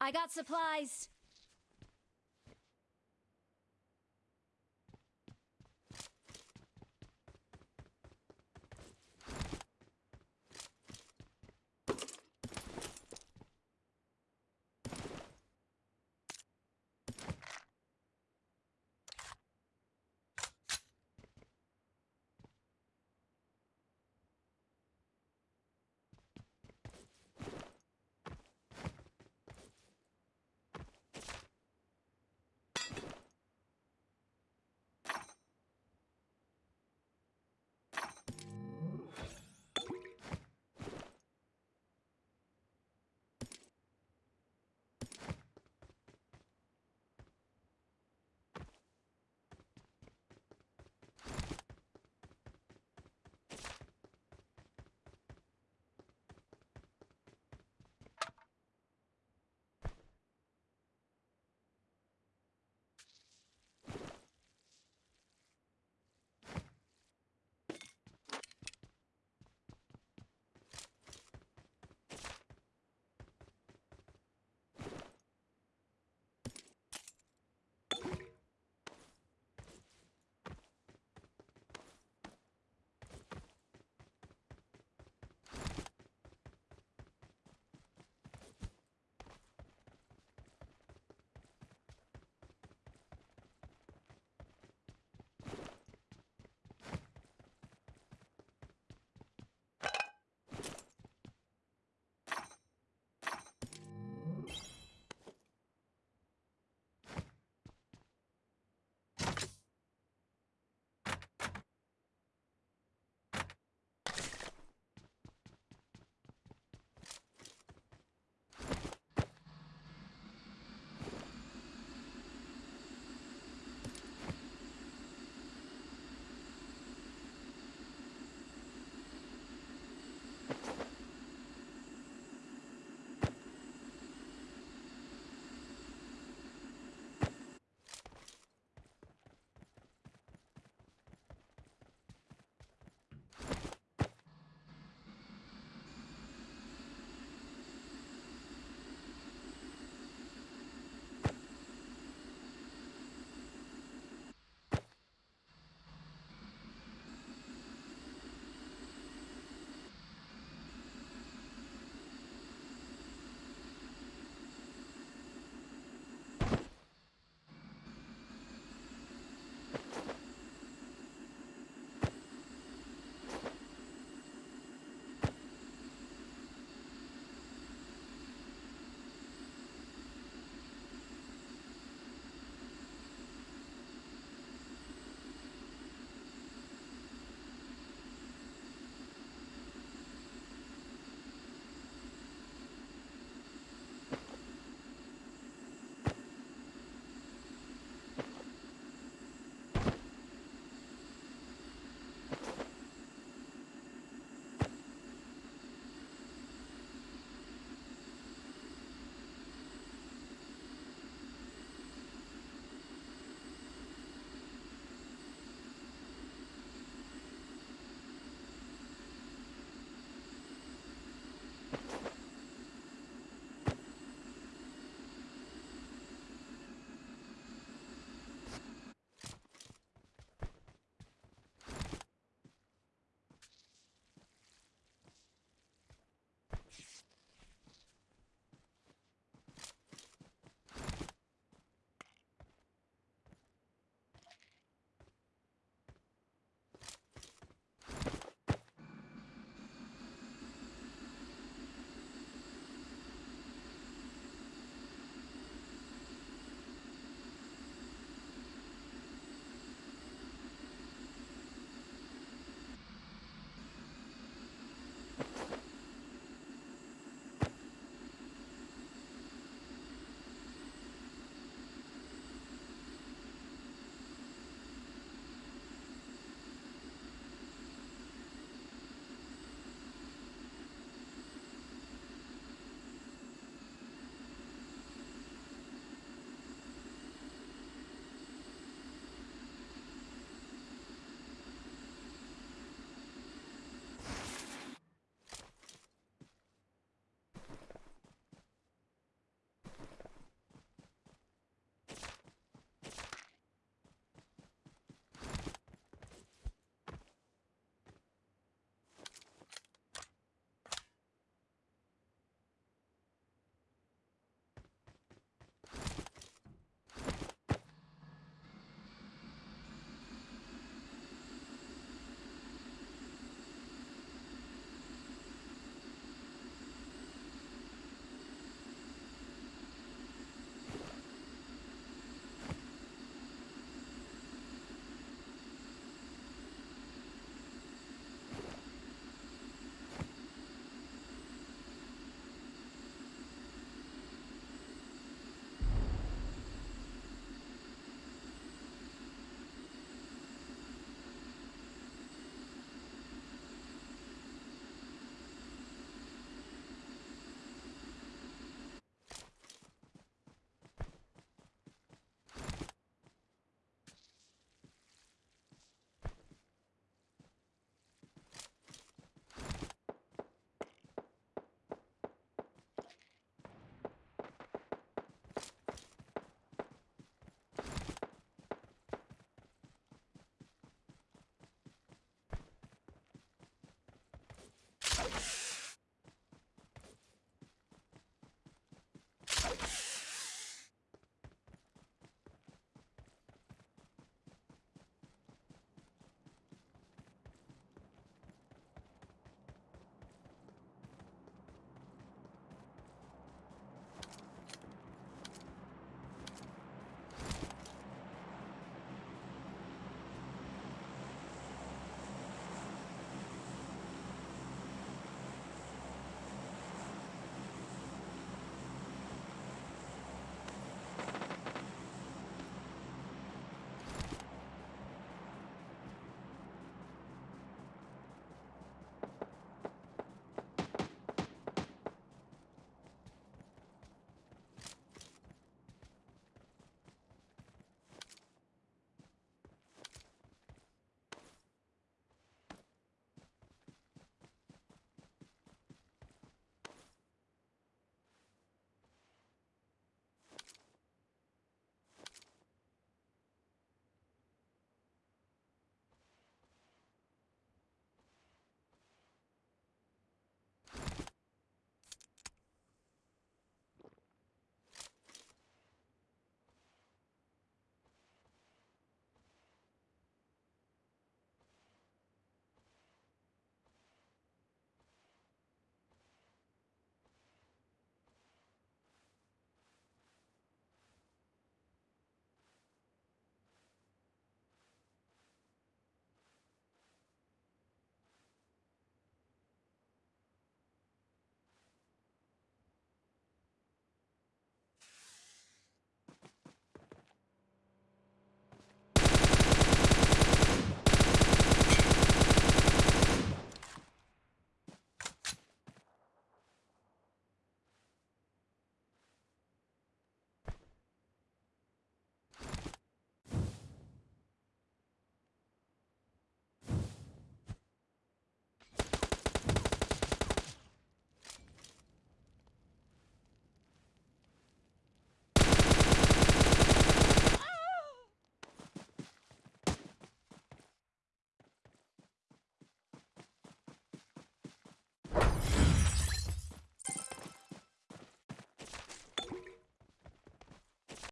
I got supplies.